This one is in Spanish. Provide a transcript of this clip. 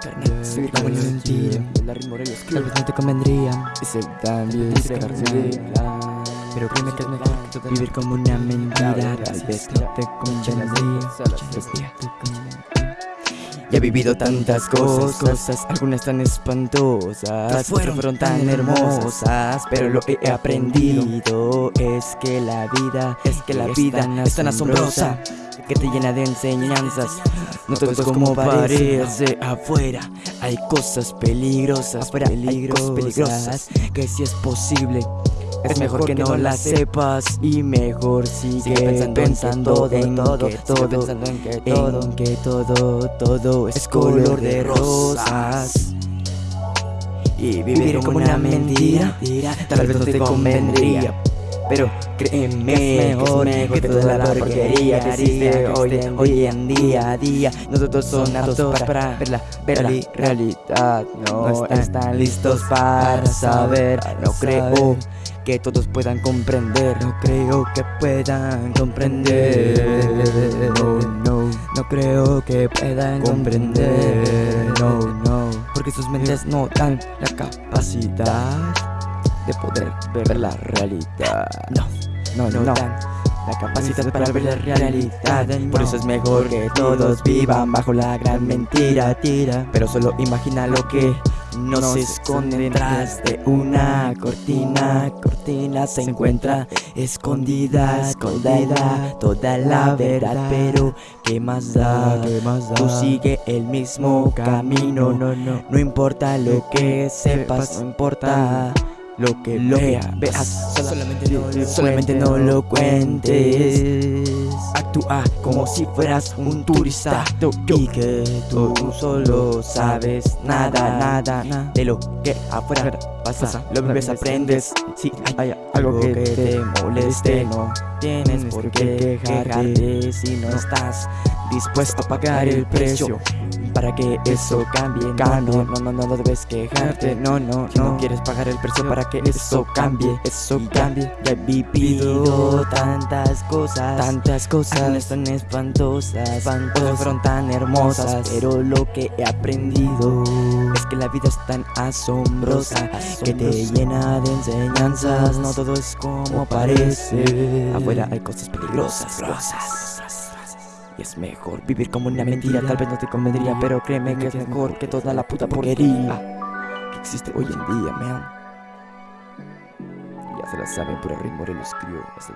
carnal como una mentira Tal vez no te convendría carnal Pero créeme que es mejor Vivir como una mentira. Tal vez no te convendría Ya he vivido tantas cosas, algunas tan espantosas, otras fueron tan hermosas, pero lo que he aprendido es que la vida, es que la vida es tan asombrosa que te llena de enseñanzas. No todo es como parece afuera. Hay cosas peligrosas, afuera hay cosas peligrosas que si es posible. Es mejor que no las sepas y mejor sigue pensando en todo, todo, en que todo, en que todo, todo es color de rosas. Y vivir como una mentira, tal vez no te convendría. Pero créeme que es mejor que toda la porquería que existe hoy, hoy en día a día. Nosotros son aptos para ver la, ver la realidad. No están listos para saber No creo que todos puedan comprender. No creo que puedan comprender. No, no, no creo que puedan comprender. No, no, porque sus mentes no dan la capacidad de poder ver la realidad. No, no, no, dan la capacidad para ver la realidad. Por eso es mejor que todos vivan bajo la gran mentira, tira. Pero solo imagina lo que no se esconde detrás de una cortina. Cortina se encuentra escondida, escondida toda la verdad. Pero ¿qué más da? ¿Qué más da? Tú sigue el mismo camino. No, no, no importa lo que sepas, no importa lo que vea, veas, solamente no, lo, solamente no lo cuentes. Actúa como si fueras un turista. y que tú solo sabes nada, nada, nada de lo que afuera pasa. Lo ves, aprendes. Si hay algo que te moleste, no tienes por qué quejarte. si no estás dispuesto a pagar el precio para que eso cambie, cambie. No, no, no, no debes quejarte, no, no, no quieres pagar el precio para que eso cambie, eso cambie. Ya he vivido tantas cosas, tantas cosas, tan espantosas, espantosas, fueron tan hermosas, pero lo que he aprendido es que la vida es tan asombrosa, que te llena de enseñanzas. No todo es como parece. Afuera hay cosas peligrosas, rosas es mejor vivir como una mentira. Tal vez no te convendría, pero créeme que es mejor que toda la puta porquería. Que existe hoy en día, man. Ya se la saben, por el ritmo de los escribió hasta